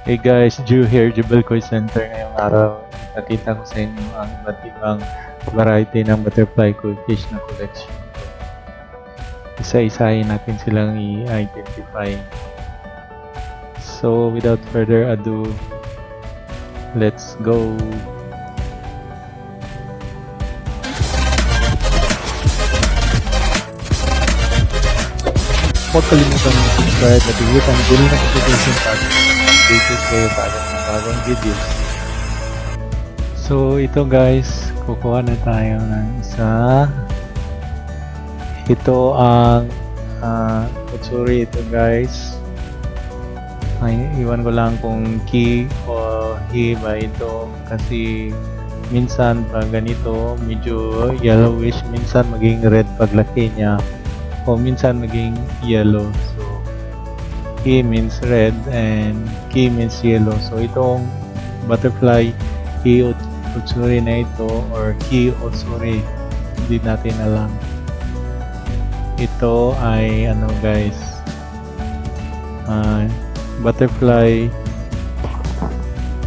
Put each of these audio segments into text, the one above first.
Hey guys, Jew here, Jubel Koi Center ngayong araw. Nakita ko sa inyo ang iba't ibang variety ng butterfly koi fish na collection. Isa-isahin natin silang i-identify. So, without further ado, let's go! Huwag kalimutan mag-subscribe at i-hit ang bell notification button updated kayo sa aking mga bagong videos. So ito guys, kukuha na tayo ng isa. Ito ang uh, kutsuri ito guys. Ay, iwan ko lang kung key o he ba ito kasi minsan pag ganito medyo yellowish minsan maging red paglaki niya o minsan maging yellow. So he means red and ki means yellow. So itong butterfly ki utsuri na ito or ki utsuri hindi natin alam. Ito ay ano guys uh, butterfly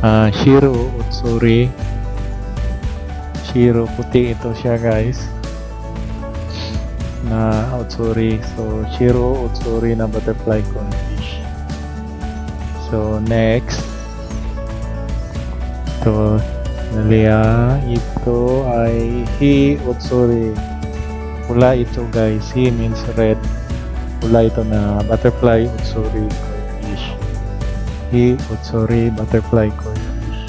uh, shiro utsuri shiro puti ito siya guys na utsuri so shiro utsuri na butterfly confish. So next. Ito nalia ito ay hi utsuri pula ito guys. Hi means red. Pula ito na butterfly utsuri koi fish hi utsuri butterfly koi fish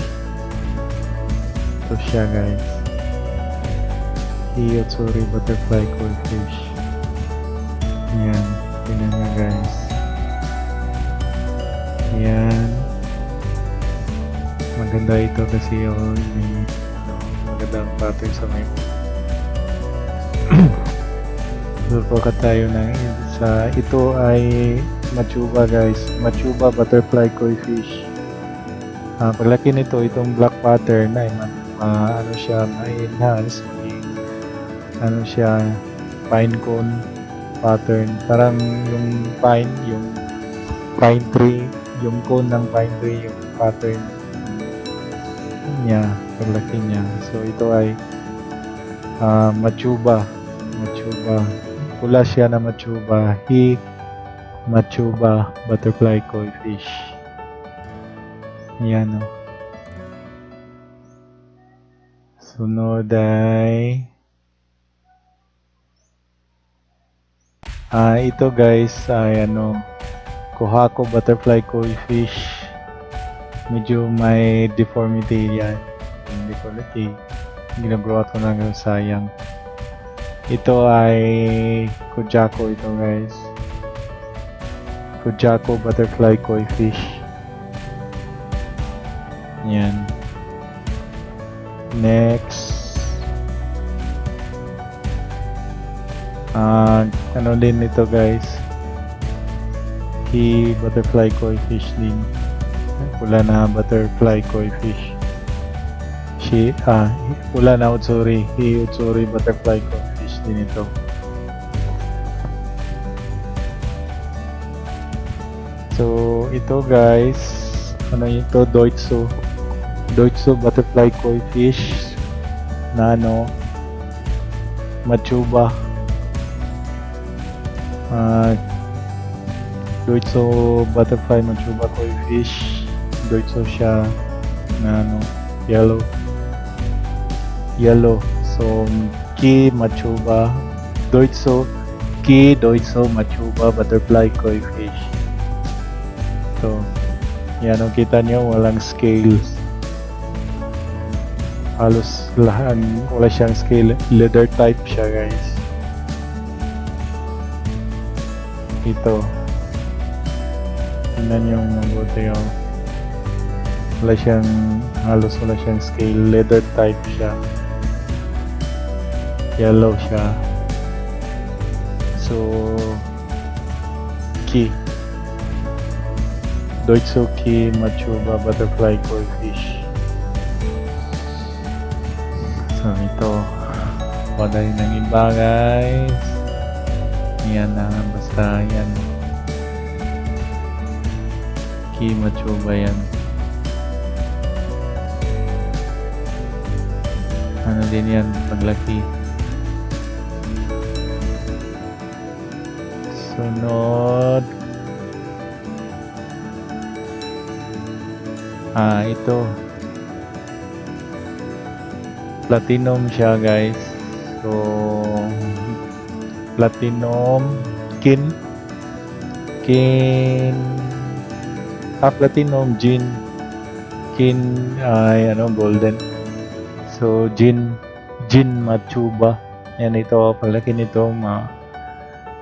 ito siya guys. Hi utsuri butterfly koi fish yan tingnan nyo guys yan maganda ito kasi yun may ano, magandang pattern sa may Surpo tayo ng isa. Ito ay machuba guys. Machuba butterfly koi fish. Ah, paglaki nito, itong black pattern ay ma, ma- ano siya, ma-enhance. Ano siya, pine cone pattern. Parang yung pine, yung pine tree, yung cone ng pine tree, yung pattern niya, paglaki niya. So ito ay ah, machuba. Machuba. Pula siya na machuba. He machuba butterfly koi fish. Yan o. Sunod ay Ah, ito guys ay ano Kohako butterfly koi fish. Medyo may deformity yan. Deformity. Ginagrow ko na ng sayang. Ito ay Kujako ito guys. Kujako butterfly koi fish. Yan. Next. Ah, ano din ito guys? Key butterfly koi fish din. Pula na butterfly koi fish. Shi, ah, pula na utsuri. Hi utsuri butterfly koi fish din ito. So, ito guys, ano ito, Doitsu. Doitsu butterfly koi fish na ano, Machuba. Ah, Doitsu butterfly Machuba koi fish. Doitsu siya na ano, yellow. Yellow. So, Ki Machuba. Doitsu. Ki Doitsu Machuba butterfly koi fish. So, yan o kita nyo, walang scales. Halos lahat, wala siyang scale. Leather type siya guys. Ito. Tingnan yung mabuti yung wala siyang halos wala siyang scale. Leather type siya. Yellow siya. So, key. Doitsuki Machuba Butterfly Koi Fish. So ito, padali ng iba guys. Yan na, basta yan. Gushiki Machuba yan. Ano din yan, paglaki. Sunod. Ah, ito. Platinum siya, guys. So, platinum kin. Kin. Ah, platinum gin kin ay ano golden. So gin gin machuba. Yan ito palaki nito ma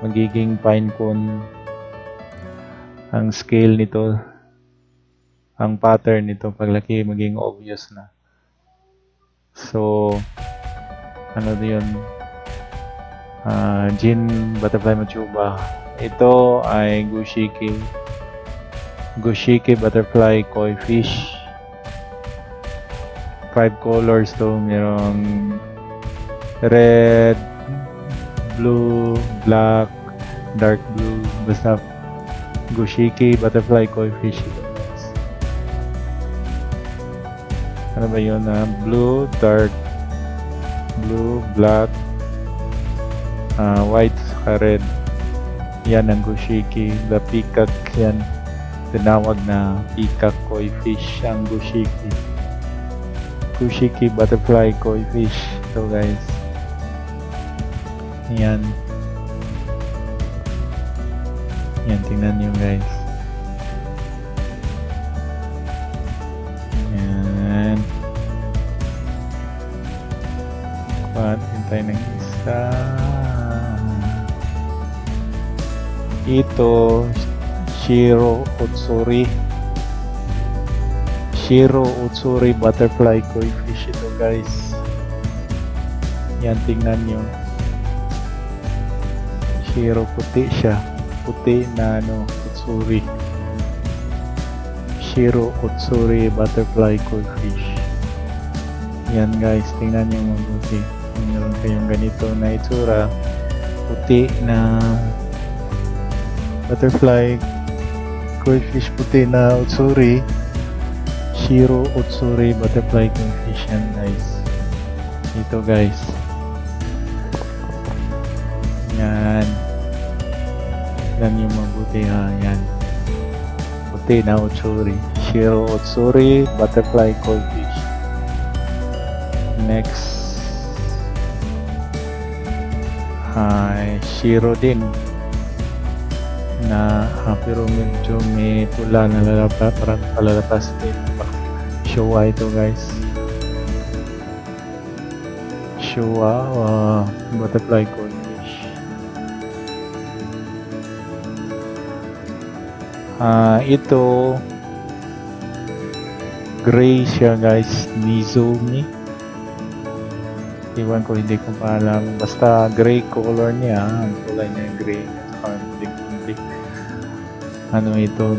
magiging pine cone. Ang scale nito ang pattern nito paglaki maging obvious na. So ano yun Ah, Gin Butterfly Machuba. Ito ay Gushiki. Gushiki Butterfly Koi Fish. Five colors to. Merong red, blue, black, dark blue. Basta Gushiki Butterfly Koi Fish. Ano ba yun? ah? blue, dark, blue, black, ah, white saka red. Yan ang gushiki. The peacock yan. Tinawag na peacock koi fish ang gushiki. Gushiki butterfly koi fish. So guys. Yan. Yan, tingnan nyo guys. Yan. Kuha, hintay ng isa. Ito, Shiro Utsuri. Shiro Utsuri Butterfly Koi Fish ito guys. Yan, tingnan nyo. Shiro puti siya. Puti na ano, Utsuri. Shiro Utsuri Butterfly Koi Fish. Yan guys, tingnan nyo mabuti. Meron kayong ganito na itsura, puti na butterfly koi fish puti na utsuri Shiro Utsuri butterfly koi fish yan guys ito guys. Yan. Yan yung mabuti ha. Yan. Puti na utsuri Shiro Utsuri butterfly koi fish next. Ay Shiro din na ah, pero medyo may pula na lalabas parang palalapas din Showa ito guys Showa uh, butterfly koi fish ah ito gray siya guys Nizumi Iwan ko, hindi ko pa alam. Basta gray color niya. Ang kulay niya gray. Ano ito?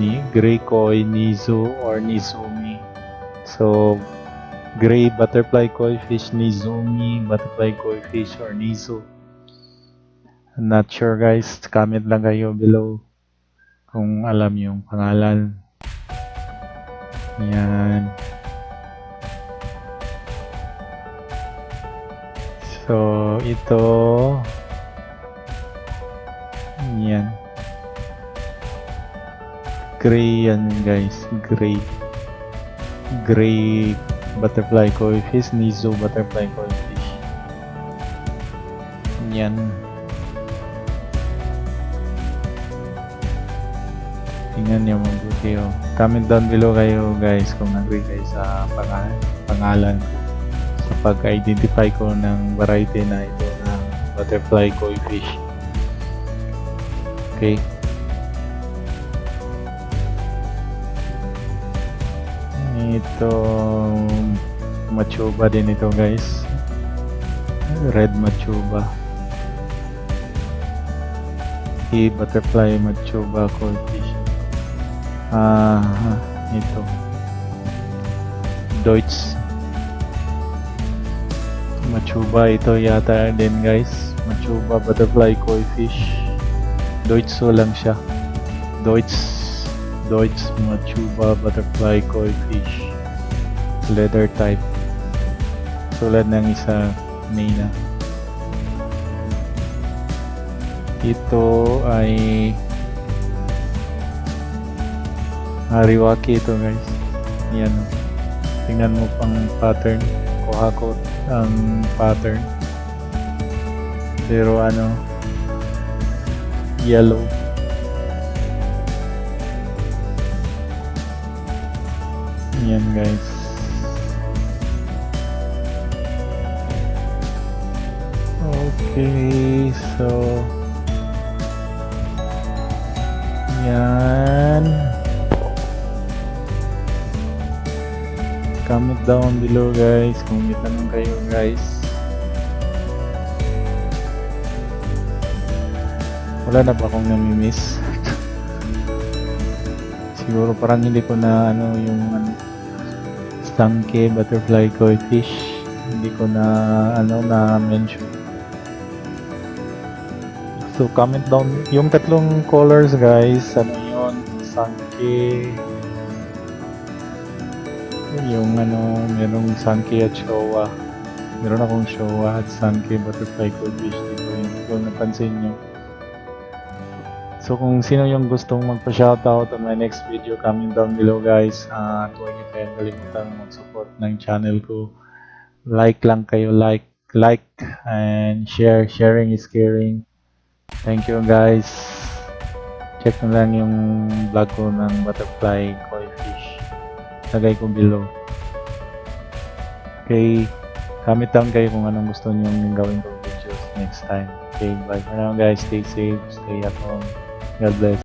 Ni gray koi Nizu or Nizumi. So, gray butterfly koi fish Nizumi, butterfly koi fish or Nizu. Not sure guys. Comment lang kayo below kung alam yung pangalan. Yan. So, ito yan. Gray yan guys. Gray. Gray butterfly koi fish. Nizo butterfly koi fish. Yan. Tingnan niyo mabuti oh. Comment down below kayo guys kung agree kayo sa pangalan, pangalan sa pag-identify ko ng variety na ito ng butterfly koi fish. Okay. Ito machuba din ito guys. Red machuba. E butterfly machuba fish. Ah, ito. Deutsch Machuba ito yata din guys. Machuba butterfly koi fish. Deutscho lang siya. Deutsch Deutsch Machuba Butterfly Koi Fish leather type. Tulad ng isa kanina ito ay Hariwaki ito guys. Yan. Tingnan mo pang pattern. Kohako ang pattern. Pero ano? Yellow yan guys. Okay so yan. Comment down below guys. Kung may tanong kayo guys. Wala na ba akong namimiss? Siguro parang hindi ko na ano yung ano stanke butterfly koi fish. Hindi ko na ano na mention. So comment down. Yung tatlong colors guys ano yun? Sanke. Yung ano merong sanke at showa. Meron akong showa at sanke butterfly koi fish. Dito yun kung napansin nyo So kung sino yung gustong magpa-shoutout on my next video, comment down below guys. At huwag niyo kayong kalimutan mag-support ng channel ko. Like lang kayo, like, like, and share. Sharing is caring. Thank you guys. Check na lang yung vlog ko ng butterfly koi fish. Lagay ko below. Okay. Comment down kayo kung anong gusto niyo gawin ko videos next time. Okay, bye for now guys. Stay safe, stay at home. God bless.